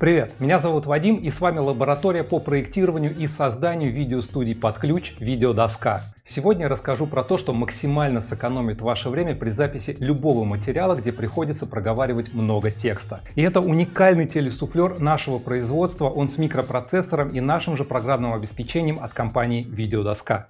Привет, меня зовут Вадим и с вами лаборатория по проектированию и созданию видеостудий под ключ «Видеодоска». Сегодня я расскажу про то, что максимально сэкономит ваше время при записи любого материала, где приходится проговаривать много текста. И это уникальный телесуфлер нашего производства, он с микропроцессором и нашим же программным обеспечением от компании «Видеодоска».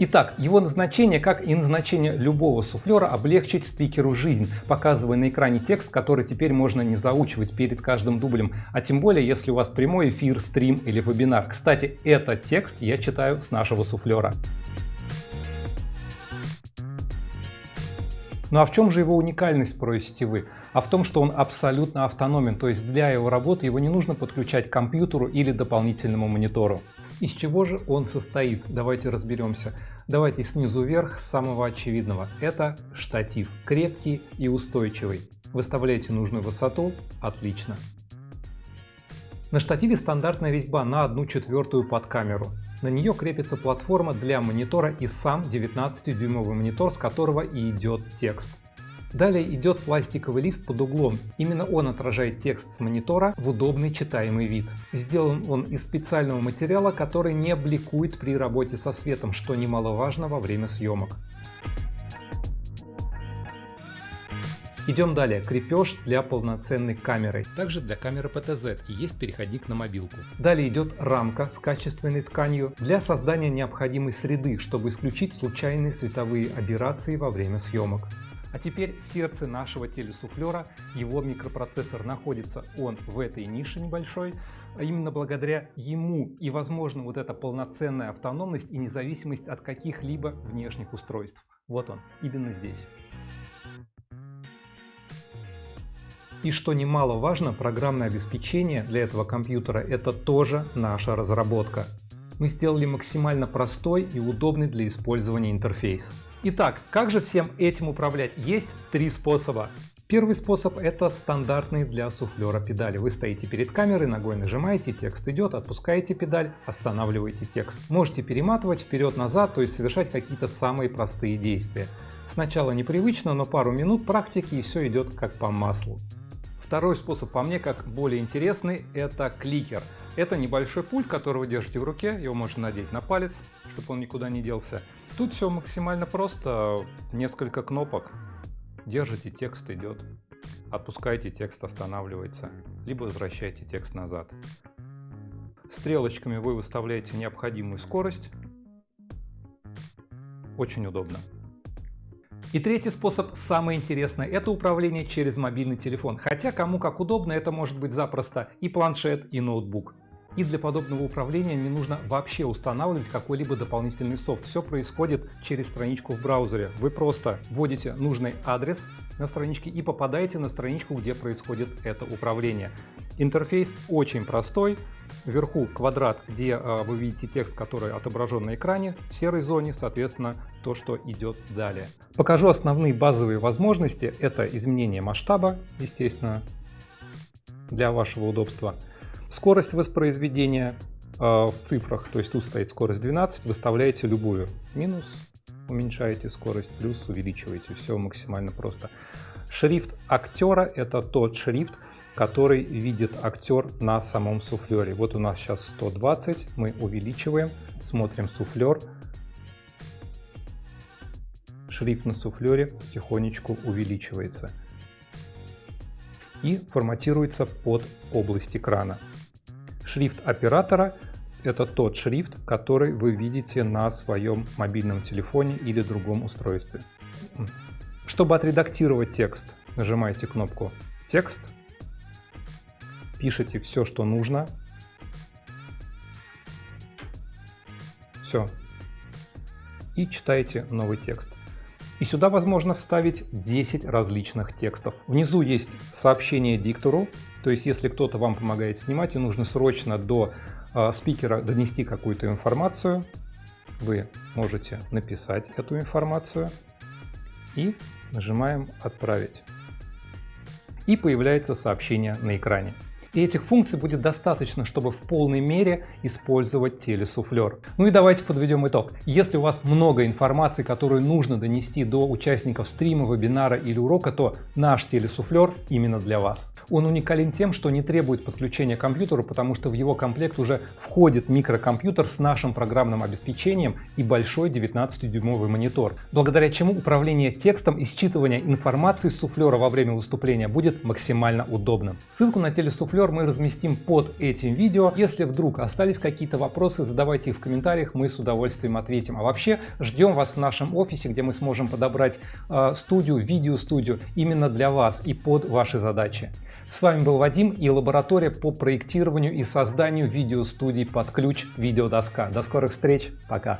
Итак, его назначение, как и назначение любого суфлера, облегчить спикеру жизнь, показывая на экране текст, который теперь можно не заучивать перед каждым дублем, а тем более, если у вас прямой эфир, стрим или вебинар. Кстати, этот текст я читаю с нашего суфлера. Ну а в чем же его уникальность, спросите вы? А в том, что он абсолютно автономен, то есть для его работы его не нужно подключать к компьютеру или дополнительному монитору. Из чего же он состоит? Давайте разберемся. Давайте снизу вверх с самого очевидного. Это штатив, крепкий и устойчивый. Выставляете нужную высоту, отлично. На штативе стандартная резьба на 1 четвертую под камеру. На нее крепится платформа для монитора и сам 19-дюймовый монитор, с которого и идет текст. Далее идет пластиковый лист под углом. Именно он отражает текст с монитора в удобный читаемый вид. Сделан он из специального материала, который не бликует при работе со светом, что немаловажно во время съемок. Идем далее. Крепеж для полноценной камеры. Также для камеры PTZ есть переходник на мобилку. Далее идет рамка с качественной тканью для создания необходимой среды, чтобы исключить случайные световые аберрации во время съемок. А теперь сердце нашего телесуфлера, его микропроцессор находится он в этой нише небольшой, а именно благодаря ему и возможно вот эта полноценная автономность и независимость от каких-либо внешних устройств. Вот он, именно здесь. И что немаловажно, программное обеспечение для этого компьютера это тоже наша разработка. Мы сделали максимально простой и удобный для использования интерфейс. Итак, как же всем этим управлять? Есть три способа. Первый способ это стандартный для суфлера педали. Вы стоите перед камерой, ногой нажимаете, текст идет, отпускаете педаль, останавливаете текст. Можете перематывать вперед-назад, то есть совершать какие-то самые простые действия. Сначала непривычно, но пару минут практики и все идет как по маслу. Второй способ, по мне, как более интересный, это кликер. Это небольшой пульт, который вы держите в руке, его можно надеть на палец, чтобы он никуда не делся. Тут все максимально просто, несколько кнопок, держите, текст идет, отпускаете, текст останавливается, либо возвращаете текст назад. Стрелочками вы выставляете необходимую скорость, очень удобно. И третий способ, самый интересный, это управление через мобильный телефон. Хотя кому как удобно, это может быть запросто и планшет, и ноутбук. И для подобного управления не нужно вообще устанавливать какой-либо дополнительный софт. Все происходит через страничку в браузере. Вы просто вводите нужный адрес на страничке и попадаете на страничку, где происходит это управление. Интерфейс очень простой. Вверху квадрат, где э, вы видите текст, который отображен на экране. В серой зоне, соответственно, то, что идет далее. Покажу основные базовые возможности. Это изменение масштаба, естественно, для вашего удобства. Скорость воспроизведения э, в цифрах, то есть тут стоит скорость 12, выставляете любую. Минус уменьшаете скорость, плюс увеличиваете. Все максимально просто. Шрифт актера – это тот шрифт, который видит актер на самом суфлере. Вот у нас сейчас 120, мы увеличиваем, смотрим суфлер. Шрифт на суфлере потихонечку увеличивается и форматируется под область экрана. Шрифт оператора – это тот шрифт, который вы видите на своем мобильном телефоне или другом устройстве. Чтобы отредактировать текст, нажимаете кнопку «Текст», пишите все, что нужно. Все. И читаете новый текст. И сюда возможно вставить 10 различных текстов. Внизу есть сообщение диктору, то есть если кто-то вам помогает снимать и нужно срочно до э, спикера донести какую-то информацию, вы можете написать эту информацию и нажимаем «Отправить». И появляется сообщение на экране. И этих функций будет достаточно, чтобы в полной мере использовать телесуфлер. Ну и давайте подведем итог. Если у вас много информации, которую нужно донести до участников стрима, вебинара или урока, то наш телесуфлер именно для вас. Он уникален тем, что не требует подключения к компьютеру, потому что в его комплект уже входит микрокомпьютер с нашим программным обеспечением и большой 19-дюймовый монитор, благодаря чему управление текстом и считывание информации с суфлера во время выступления будет максимально удобным. Ссылку на телесуфлер мы разместим под этим видео. Если вдруг остались какие-то вопросы, задавайте их в комментариях, мы с удовольствием ответим. А вообще ждем вас в нашем офисе, где мы сможем подобрать э, студию, видеостудию именно для вас и под ваши задачи. С вами был Вадим и лаборатория по проектированию и созданию видеостудий под ключ «Видеодоска». До скорых встреч, пока!